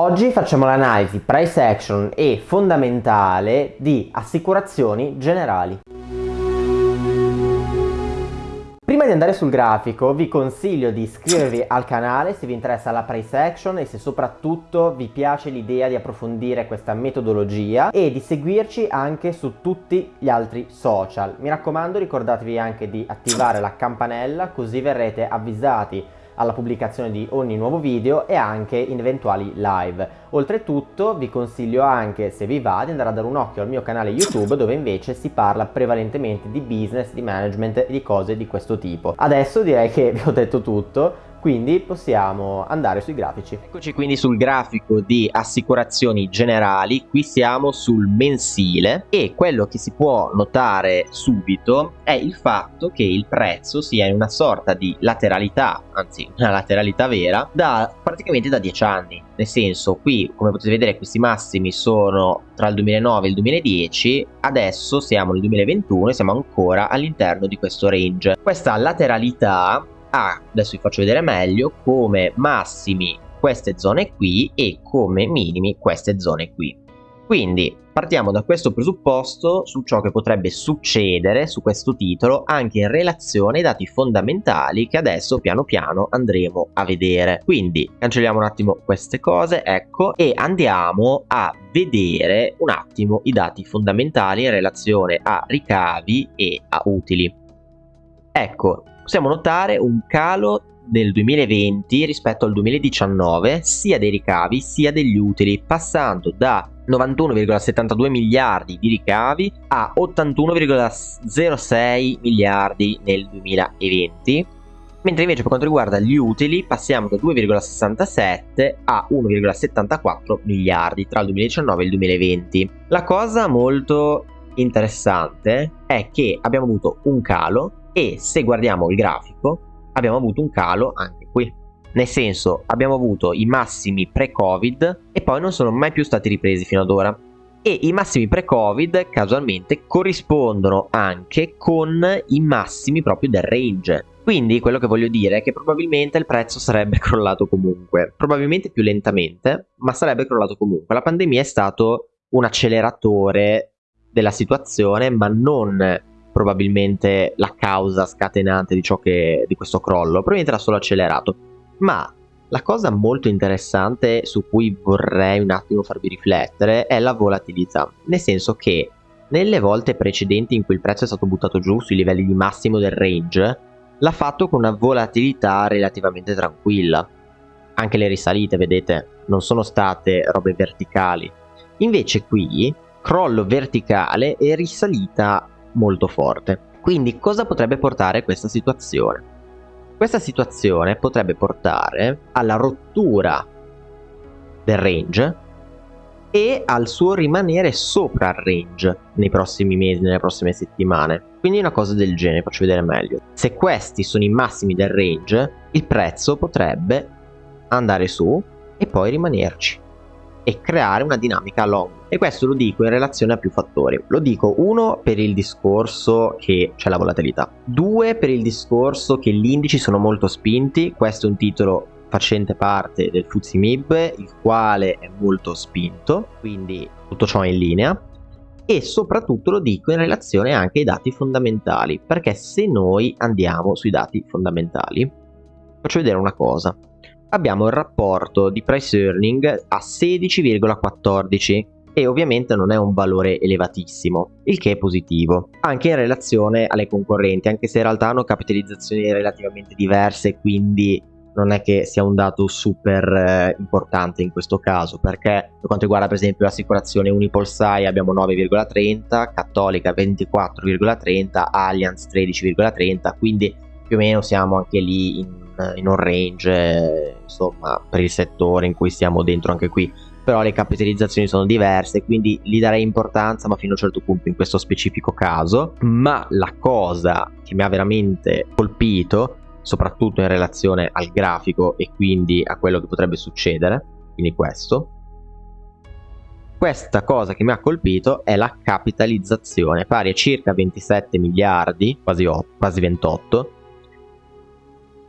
Oggi facciamo l'analisi price action e fondamentale di assicurazioni generali. Prima di andare sul grafico vi consiglio di iscrivervi al canale se vi interessa la price action e se soprattutto vi piace l'idea di approfondire questa metodologia e di seguirci anche su tutti gli altri social. Mi raccomando ricordatevi anche di attivare la campanella così verrete avvisati alla pubblicazione di ogni nuovo video e anche in eventuali live. Oltretutto vi consiglio anche, se vi va, di andare a dare un occhio al mio canale YouTube dove invece si parla prevalentemente di business, di management e di cose di questo tipo. Adesso direi che vi ho detto tutto, quindi possiamo andare sui grafici. Eccoci quindi sul grafico di assicurazioni generali, qui siamo sul mensile e quello che si può notare subito è il fatto che il prezzo sia in una sorta di lateralità, anzi una lateralità vera, da praticamente da 10 anni. Nel senso, qui come potete vedere questi massimi sono tra il 2009 e il 2010, adesso siamo nel 2021 e siamo ancora all'interno di questo range. Questa lateralità ha, adesso vi faccio vedere meglio, come massimi queste zone qui e come minimi queste zone qui. Quindi partiamo da questo presupposto su ciò che potrebbe succedere su questo titolo anche in relazione ai dati fondamentali che adesso piano piano andremo a vedere. Quindi cancelliamo un attimo queste cose, ecco, e andiamo a vedere un attimo i dati fondamentali in relazione a ricavi e a utili. Ecco, possiamo notare un calo nel 2020 rispetto al 2019 sia dei ricavi sia degli utili passando da 91,72 miliardi di ricavi a 81,06 miliardi nel 2020 mentre invece per quanto riguarda gli utili passiamo da 2,67 a 1,74 miliardi tra il 2019 e il 2020 la cosa molto interessante è che abbiamo avuto un calo e se guardiamo il grafico abbiamo avuto un calo anche qui. Nel senso abbiamo avuto i massimi pre-covid e poi non sono mai più stati ripresi fino ad ora. E i massimi pre-covid casualmente corrispondono anche con i massimi proprio del range. Quindi quello che voglio dire è che probabilmente il prezzo sarebbe crollato comunque. Probabilmente più lentamente ma sarebbe crollato comunque. La pandemia è stato un acceleratore della situazione ma non probabilmente la causa scatenante di, che, di questo crollo, probabilmente l'ha solo accelerato. Ma la cosa molto interessante su cui vorrei un attimo farvi riflettere è la volatilità, nel senso che nelle volte precedenti in cui il prezzo è stato buttato giù sui livelli di massimo del range, l'ha fatto con una volatilità relativamente tranquilla. Anche le risalite, vedete, non sono state robe verticali. Invece qui, crollo verticale e risalita molto forte. Quindi cosa potrebbe portare questa situazione? Questa situazione potrebbe portare alla rottura del range e al suo rimanere sopra il range nei prossimi mesi, nelle prossime settimane. Quindi una cosa del genere, faccio vedere meglio. Se questi sono i massimi del range, il prezzo potrebbe andare su e poi rimanerci e creare una dinamica long e questo lo dico in relazione a più fattori. Lo dico uno per il discorso che c'è la volatilità. Due per il discorso che gli indici sono molto spinti. Questo è un titolo facente parte del FTSE MIB il quale è molto spinto quindi tutto ciò è in linea. E soprattutto lo dico in relazione anche ai dati fondamentali perché se noi andiamo sui dati fondamentali faccio vedere una cosa. Abbiamo il rapporto di price earning a 16,14 e ovviamente non è un valore elevatissimo, il che è positivo, anche in relazione alle concorrenti, anche se in realtà hanno capitalizzazioni relativamente diverse, quindi non è che sia un dato super eh, importante in questo caso, perché per quanto riguarda per esempio l'assicurazione Unipolsai abbiamo 9,30, Cattolica 24,30, Allianz 13,30, quindi più o meno siamo anche lì in in un range insomma per il settore in cui stiamo dentro anche qui però le capitalizzazioni sono diverse quindi gli darei importanza ma fino a un certo punto in questo specifico caso. Ma la cosa che mi ha veramente colpito soprattutto in relazione al grafico e quindi a quello che potrebbe succedere quindi questo questa cosa che mi ha colpito è la capitalizzazione pari a circa 27 miliardi quasi, 8, quasi 28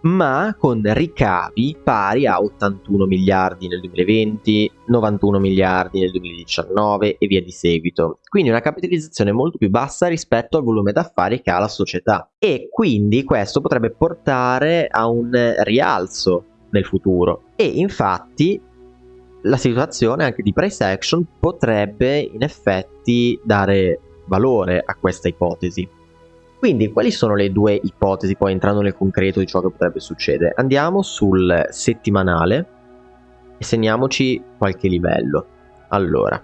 ma con ricavi pari a 81 miliardi nel 2020, 91 miliardi nel 2019 e via di seguito. Quindi una capitalizzazione molto più bassa rispetto al volume d'affari che ha la società. E quindi questo potrebbe portare a un rialzo nel futuro. E infatti la situazione anche di price action potrebbe in effetti dare valore a questa ipotesi. Quindi quali sono le due ipotesi poi entrando nel concreto di ciò che potrebbe succedere? Andiamo sul settimanale e segniamoci qualche livello. Allora,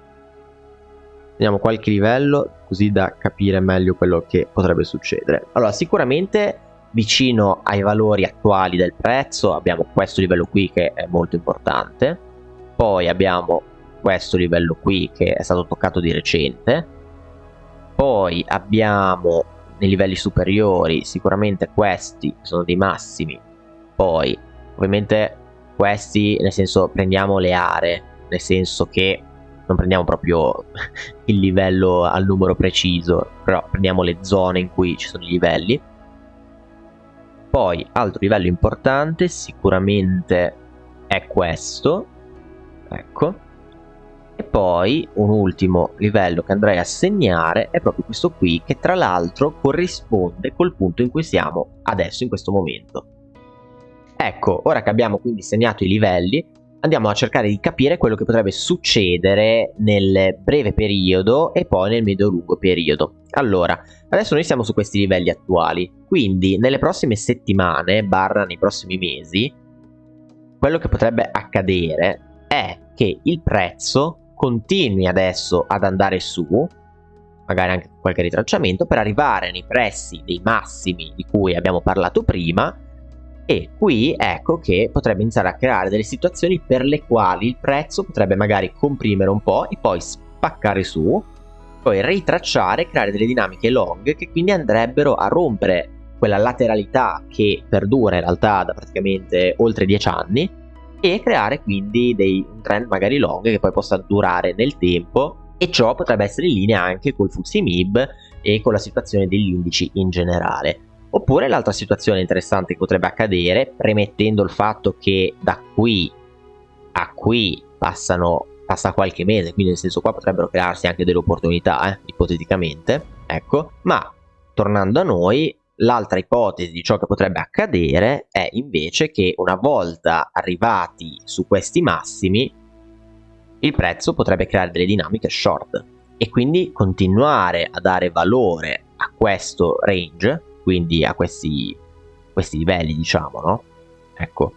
segniamo qualche livello così da capire meglio quello che potrebbe succedere. Allora, sicuramente vicino ai valori attuali del prezzo abbiamo questo livello qui che è molto importante, poi abbiamo questo livello qui che è stato toccato di recente, poi abbiamo nei livelli superiori sicuramente questi sono dei massimi. Poi ovviamente questi nel senso prendiamo le aree nel senso che non prendiamo proprio il livello al numero preciso però prendiamo le zone in cui ci sono i livelli. Poi altro livello importante sicuramente è questo. Ecco e poi un ultimo livello che andrei a segnare è proprio questo qui che tra l'altro corrisponde col punto in cui siamo adesso in questo momento. Ecco, ora che abbiamo quindi segnato i livelli andiamo a cercare di capire quello che potrebbe succedere nel breve periodo e poi nel medio-lungo periodo. Allora, adesso noi siamo su questi livelli attuali, quindi nelle prossime settimane, barra nei prossimi mesi, quello che potrebbe accadere è che il prezzo continui adesso ad andare su, magari anche qualche ritracciamento, per arrivare nei pressi dei massimi di cui abbiamo parlato prima. E qui ecco che potrebbe iniziare a creare delle situazioni per le quali il prezzo potrebbe magari comprimere un po' e poi spaccare su, poi ritracciare creare delle dinamiche long che quindi andrebbero a rompere quella lateralità che perdura in realtà da praticamente oltre 10 anni e creare quindi dei, un trend magari long che poi possa durare nel tempo e ciò potrebbe essere in linea anche col FTSE MIB e con la situazione degli indici in generale. Oppure l'altra situazione interessante che potrebbe accadere, premettendo il fatto che da qui a qui passano, passa qualche mese, quindi nel senso qua potrebbero crearsi anche delle opportunità, eh, ipoteticamente, ecco, ma tornando a noi, L'altra ipotesi di ciò che potrebbe accadere è invece che una volta arrivati su questi massimi il prezzo potrebbe creare delle dinamiche short e quindi continuare a dare valore a questo range, quindi a questi, questi livelli diciamo, no? Ecco,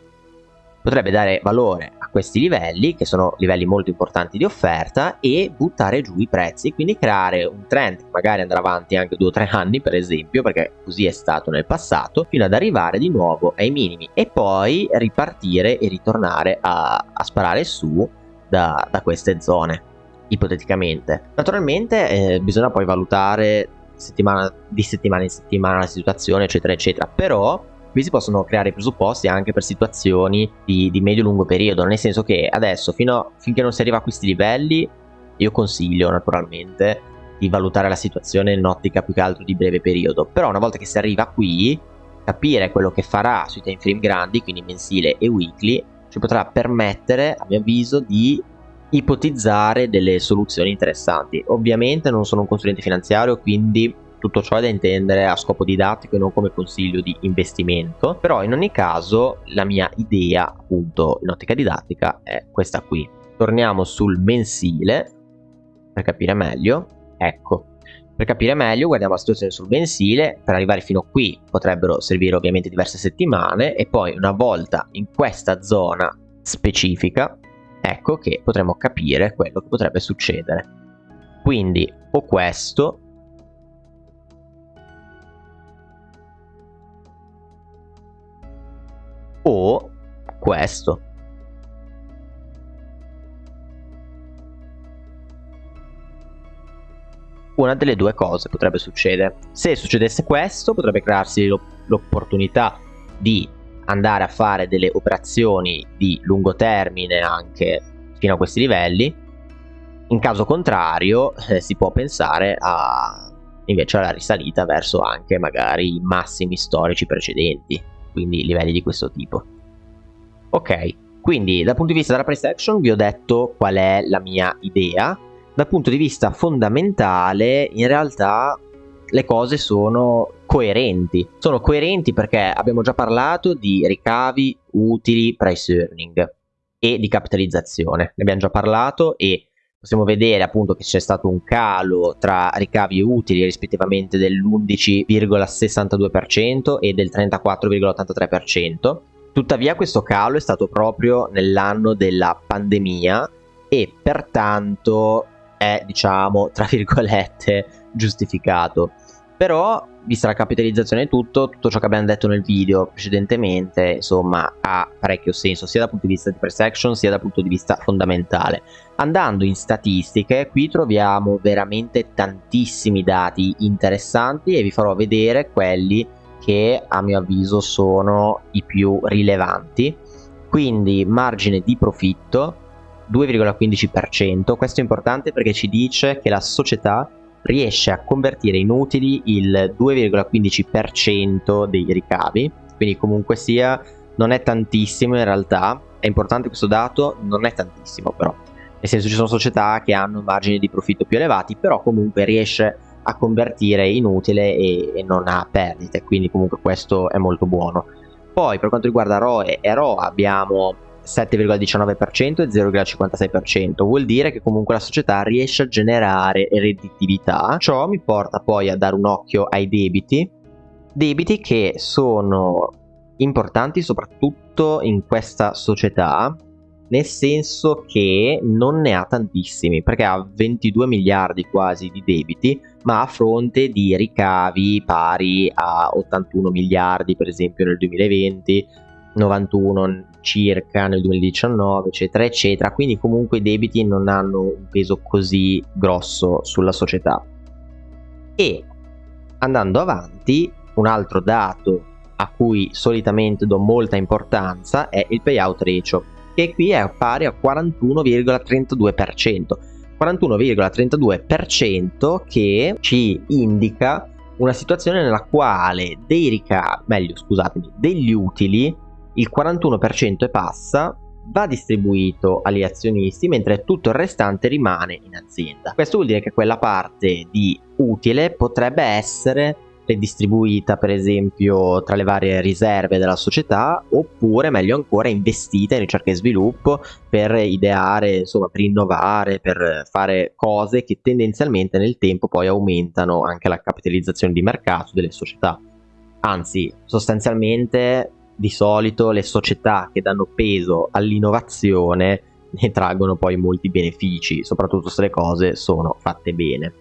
potrebbe dare valore a questi livelli, che sono livelli molto importanti di offerta, e buttare giù i prezzi, quindi creare un trend che magari andrà avanti anche 2 o 3 anni, per esempio, perché così è stato nel passato, fino ad arrivare di nuovo ai minimi e poi ripartire e ritornare a, a sparare su da, da, queste zone, ipoteticamente. Naturalmente eh, bisogna poi valutare settimana, di settimana in settimana la situazione, eccetera, eccetera, però qui si possono creare presupposti anche per situazioni di, di medio-lungo periodo, nel senso che adesso, fino, finché non si arriva a questi livelli, io consiglio naturalmente di valutare la situazione in ottica più che altro di breve periodo, però una volta che si arriva qui, capire quello che farà sui time frame grandi, quindi mensile e weekly, ci potrà permettere, a mio avviso, di ipotizzare delle soluzioni interessanti. Ovviamente non sono un consulente finanziario, quindi tutto ciò è da intendere a scopo didattico e non come consiglio di investimento, però in ogni caso la mia idea appunto in ottica didattica è questa qui. Torniamo sul mensile per capire meglio. Ecco, per capire meglio guardiamo la situazione sul mensile, per arrivare fino qui potrebbero servire ovviamente diverse settimane e poi una volta in questa zona specifica ecco che potremo capire quello che potrebbe succedere. Quindi o questo o questo. Una delle due cose potrebbe succedere. Se succedesse questo, potrebbe crearsi l'opportunità di andare a fare delle operazioni di lungo termine anche fino a questi livelli. In caso contrario, eh, si può pensare a invece alla risalita verso anche magari i massimi storici precedenti quindi livelli di questo tipo. Ok, quindi dal punto di vista della price action vi ho detto qual è la mia idea. Dal punto di vista fondamentale, in realtà le cose sono coerenti. Sono coerenti perché abbiamo già parlato di ricavi, utili, price earning e di capitalizzazione. Ne abbiamo già parlato e possiamo vedere appunto che c'è stato un calo tra ricavi e utili rispettivamente dell'11,62% e del 34,83%. Tuttavia questo calo è stato proprio nell'anno della pandemia e pertanto è diciamo tra virgolette giustificato. Però, vista la capitalizzazione e tutto, tutto ciò che abbiamo detto nel video precedentemente, insomma, ha parecchio senso, sia dal punto di vista di perception, sia dal punto di vista fondamentale. Andando in statistiche, qui troviamo veramente tantissimi dati interessanti e vi farò vedere quelli che a mio avviso sono i più rilevanti. Quindi margine di profitto 2,15%, questo è importante perché ci dice che la società riesce a convertire in utili il 2,15% dei ricavi, quindi comunque sia non è tantissimo in realtà, è importante questo dato, non è tantissimo però, nel senso ci sono società che hanno margini di profitto più elevati, però comunque riesce a convertire in utile e, e non ha perdite, quindi comunque questo è molto buono. Poi per quanto riguarda ROE e ROA abbiamo 7,19% e 0,56%. Vuol dire che comunque la società riesce a generare redditività. Ciò mi porta poi a dare un occhio ai debiti, debiti che sono importanti soprattutto in questa società nel senso che non ne ha tantissimi perché ha 22 miliardi quasi di debiti ma a fronte di ricavi pari a 81 miliardi per esempio nel 2020 91 circa nel 2019 eccetera eccetera. Quindi comunque i debiti non hanno un peso così grosso sulla società. E andando avanti un altro dato a cui solitamente do molta importanza è il payout ratio che qui è pari a 41,32% 41,32% che ci indica una situazione nella quale dei ricavi, meglio scusatemi, degli utili il 41% e passa va distribuito agli azionisti mentre tutto il restante rimane in azienda. Questo vuol dire che quella parte di utile potrebbe essere distribuita per esempio tra le varie riserve della società oppure meglio ancora investita in ricerca e sviluppo per ideare, insomma per innovare, per fare cose che tendenzialmente nel tempo poi aumentano anche la capitalizzazione di mercato delle società. Anzi, sostanzialmente di solito le società che danno peso all'innovazione ne traggono poi molti benefici, soprattutto se le cose sono fatte bene.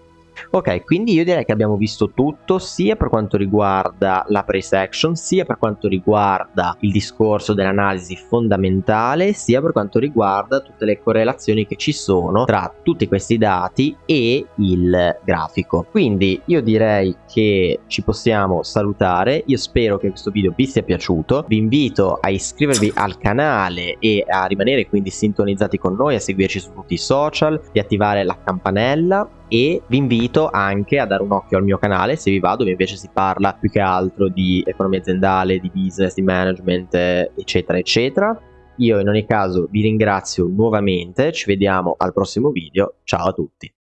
Ok, quindi io direi che abbiamo visto tutto sia per quanto riguarda la price action, sia per quanto riguarda il discorso dell'analisi fondamentale, sia per quanto riguarda tutte le correlazioni che ci sono tra tutti questi dati e il grafico. Quindi io direi che ci possiamo salutare, io spero che questo video vi sia piaciuto, vi invito a iscrivervi al canale e a rimanere quindi sintonizzati con noi, a seguirci su tutti i social, di attivare la campanella e vi invito anche a dare un occhio al mio canale se vi va dove invece si parla più che altro di economia aziendale, di business, di management eccetera eccetera. Io in ogni caso vi ringrazio nuovamente ci vediamo al prossimo video. Ciao a tutti